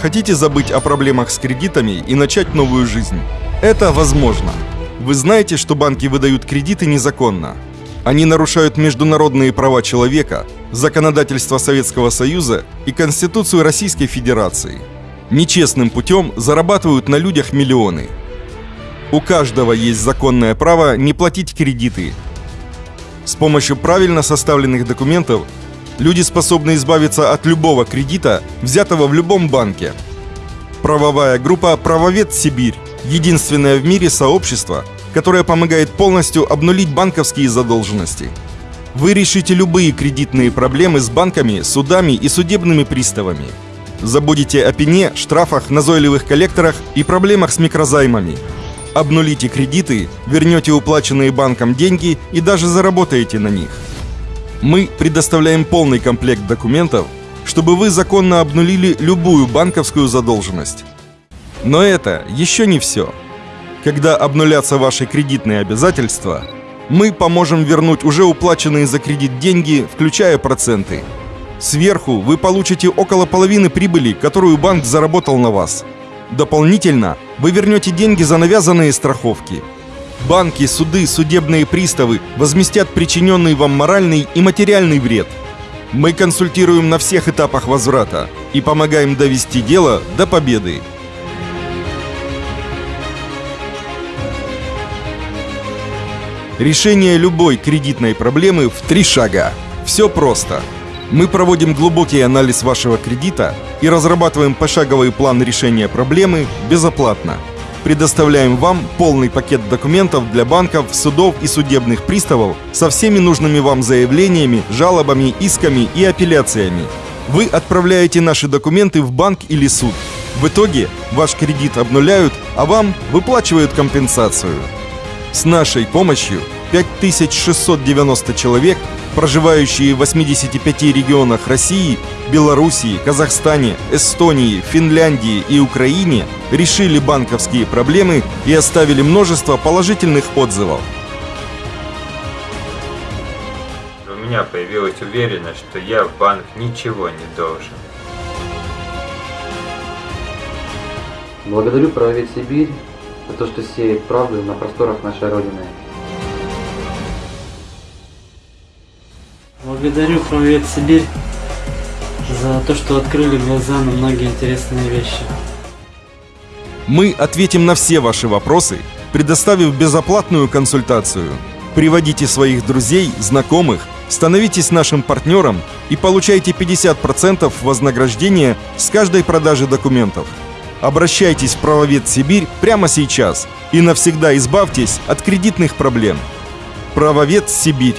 Хотите забыть о проблемах с кредитами и начать новую жизнь? Это возможно. Вы знаете, что банки выдают кредиты незаконно. Они нарушают международные права человека, законодательство Советского Союза и Конституцию Российской Федерации. Нечестным путем зарабатывают на людях миллионы. У каждого есть законное право не платить кредиты. С помощью правильно составленных документов люди способны избавиться от любого кредита, взятого в любом банке. Правовая группа «Правовед Сибирь» – единственное в мире сообщество, которое помогает полностью обнулить банковские задолженности. Вы решите любые кредитные проблемы с банками, судами и судебными приставами. Забудете о пене, штрафах, назойливых коллекторах и проблемах с микрозаймами – Обнулите кредиты, вернете уплаченные банком деньги и даже заработаете на них. Мы предоставляем полный комплект документов, чтобы вы законно обнулили любую банковскую задолженность. Но это еще не все. Когда обнулятся ваши кредитные обязательства, мы поможем вернуть уже уплаченные за кредит деньги, включая проценты. Сверху вы получите около половины прибыли, которую банк заработал на вас – Дополнительно вы вернете деньги за навязанные страховки. Банки, суды, судебные приставы возместят причиненный вам моральный и материальный вред. Мы консультируем на всех этапах возврата и помогаем довести дело до победы. Решение любой кредитной проблемы в три шага. Все просто. Мы проводим глубокий анализ вашего кредита и разрабатываем пошаговый план решения проблемы безоплатно. Предоставляем вам полный пакет документов для банков, судов и судебных приставов со всеми нужными вам заявлениями, жалобами, исками и апелляциями. Вы отправляете наши документы в банк или суд. В итоге ваш кредит обнуляют, а вам выплачивают компенсацию. С нашей помощью 5690 человек проживающие в 85 регионах России, Белоруссии, Казахстане, Эстонии, Финляндии и Украине решили банковские проблемы и оставили множество положительных отзывов. У меня появилась уверенность, что я в банк ничего не должен. Благодарю правовед Сибирь за то, что сеет правду на просторах нашей Родины. Благодарю Правовед Сибирь за то, что открыли глаза на многие интересные вещи. Мы ответим на все ваши вопросы, предоставив безоплатную консультацию. Приводите своих друзей, знакомых, становитесь нашим партнером и получайте 50% вознаграждения с каждой продажи документов. Обращайтесь в Правовед Сибирь прямо сейчас и навсегда избавьтесь от кредитных проблем. Правовед Сибирь